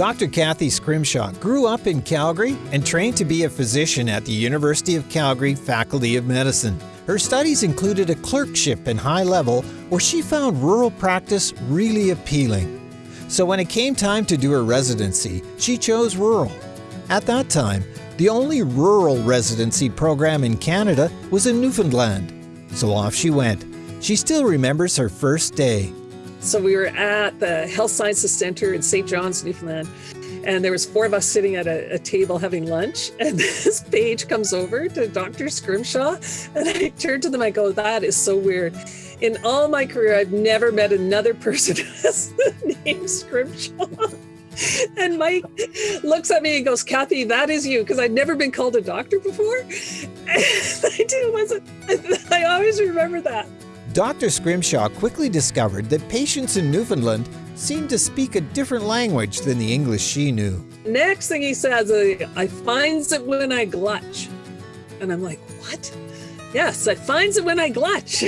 Dr. Kathy Scrimshaw grew up in Calgary and trained to be a physician at the University of Calgary Faculty of Medicine. Her studies included a clerkship in High Level where she found rural practice really appealing. So when it came time to do her residency, she chose rural. At that time, the only rural residency program in Canada was in Newfoundland. So off she went. She still remembers her first day. So we were at the Health Sciences Center in St. John's, Newfoundland, and there was four of us sitting at a, a, table having lunch and this page comes over to Dr. Scrimshaw and I turned to them, I go, that is so weird. In all my career, I've never met another person who has the name Scrimshaw. And Mike looks at me and goes, Kathy, that is you, because I'd never been called a doctor before. And I do, I always remember that. Dr. Scrimshaw quickly discovered that patients in Newfoundland seemed to speak a different language than the English she knew. Next thing he says, I finds it when I glutch. And I'm like, what? Yes, I finds it when I glutch.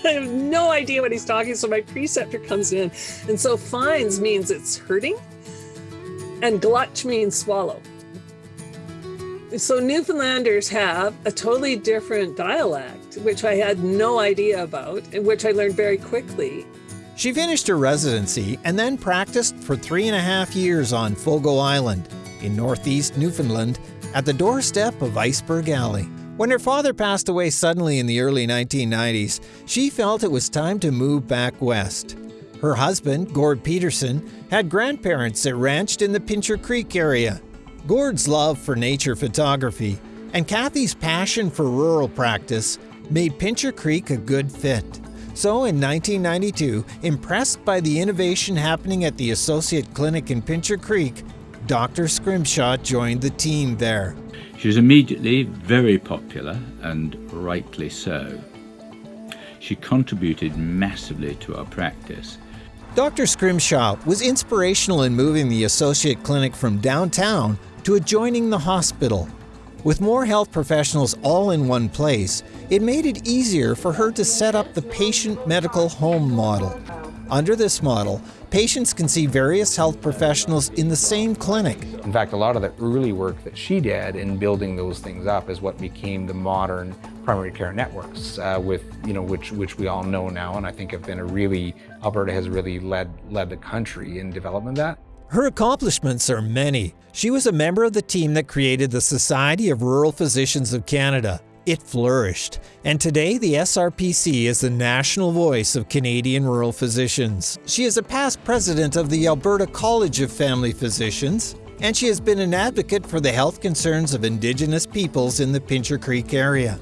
I have no idea what he's talking. So my preceptor comes in. And so finds means it's hurting. And glutch means swallow. So Newfoundlanders have a totally different dialect, which I had no idea about, and which I learned very quickly. She finished her residency and then practiced for three and a half years on Fogo Island in northeast Newfoundland at the doorstep of Iceberg Alley. When her father passed away suddenly in the early 1990s, she felt it was time to move back west. Her husband, Gord Peterson, had grandparents that ranched in the Pincher Creek area Gord's love for nature photography and Kathy's passion for rural practice made Pincher Creek a good fit. So in 1992, impressed by the innovation happening at the Associate Clinic in Pincher Creek, Dr. Scrimshaw joined the team there. She was immediately very popular, and rightly so. She contributed massively to our practice. Dr. Scrimshaw was inspirational in moving the Associate Clinic from downtown to adjoining the hospital. With more health professionals all in one place, it made it easier for her to set up the patient medical home model. Under this model, patients can see various health professionals in the same clinic. In fact, a lot of the early work that she did in building those things up is what became the modern primary care networks, uh, with you know which which we all know now, and I think have been a really Alberta has really led led the country in development of that. Her accomplishments are many. She was a member of the team that created the Society of Rural Physicians of Canada. It flourished, and today the SRPC is the national voice of Canadian rural physicians. She is a past president of the Alberta College of Family Physicians, and she has been an advocate for the health concerns of Indigenous peoples in the Pincher Creek area.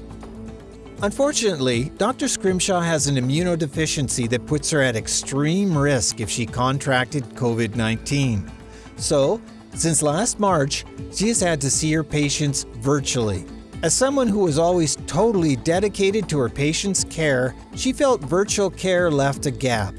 Unfortunately, Dr. Scrimshaw has an immunodeficiency that puts her at extreme risk if she contracted COVID 19. So, since last March, she has had to see her patients virtually. As someone who was always totally dedicated to her patients' care, she felt virtual care left a gap.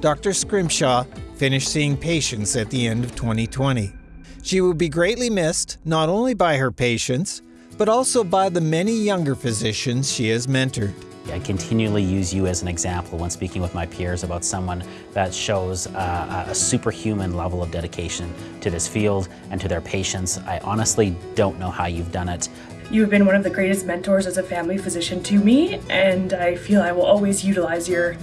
Dr. Scrimshaw finished seeing patients at the end of 2020. She will be greatly missed not only by her patients, but also by the many younger physicians she has mentored. I continually use you as an example when speaking with my peers about someone that shows uh, a superhuman level of dedication to this field and to their patients. I honestly don't know how you've done it. You have been one of the greatest mentors as a family physician to me, and I feel I will always utilize your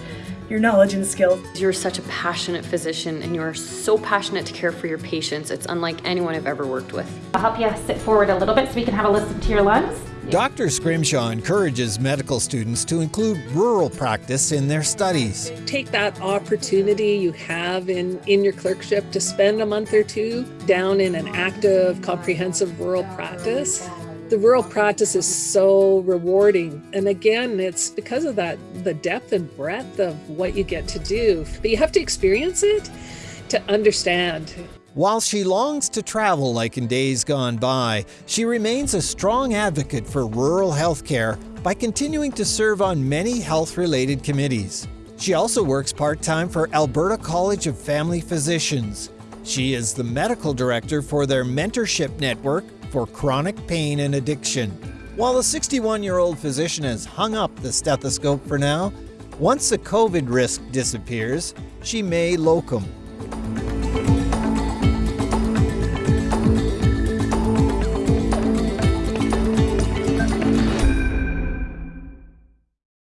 your knowledge and skills. You're such a passionate physician and you're so passionate to care for your patients. It's unlike anyone I've ever worked with. I'll help you sit forward a little bit so we can have a listen to your lungs. Dr. Scrimshaw encourages medical students to include rural practice in their studies. Take that opportunity you have in, in your clerkship to spend a month or two down in an active, comprehensive rural practice the rural practice is so rewarding. And again, it's because of that, the depth and breadth of what you get to do. But you have to experience it to understand. While she longs to travel like in days gone by, she remains a strong advocate for rural healthcare by continuing to serve on many health-related committees. She also works part-time for Alberta College of Family Physicians. She is the medical director for their mentorship network for chronic pain and addiction. While the 61 year old physician has hung up the stethoscope for now, once the COVID risk disappears, she may locum.